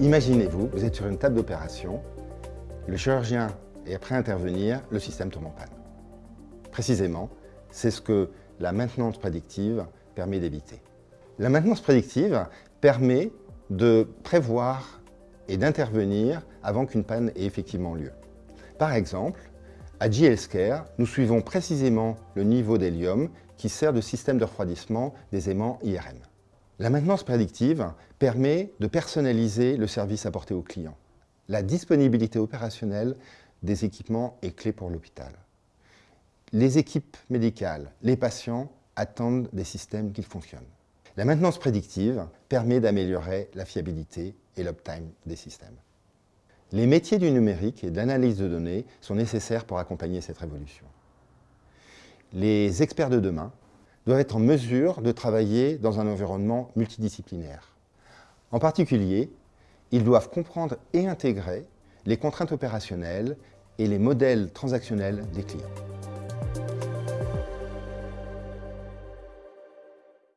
Imaginez-vous, vous êtes sur une table d'opération, le chirurgien est prêt à intervenir, le système tombe en panne. Précisément, c'est ce que la maintenance prédictive permet d'éviter. La maintenance prédictive permet de prévoir et d'intervenir avant qu'une panne ait effectivement lieu. Par exemple, à G-Healthcare, nous suivons précisément le niveau d'hélium qui sert de système de refroidissement des aimants IRM. La maintenance prédictive permet de personnaliser le service apporté au client. La disponibilité opérationnelle des équipements est clé pour l'hôpital. Les équipes médicales, les patients attendent des systèmes qui fonctionnent. La maintenance prédictive permet d'améliorer la fiabilité et l'uptime des systèmes. Les métiers du numérique et de l'analyse de données sont nécessaires pour accompagner cette révolution. Les experts de demain doivent être en mesure de travailler dans un environnement multidisciplinaire. En particulier, ils doivent comprendre et intégrer les contraintes opérationnelles et les modèles transactionnels des clients.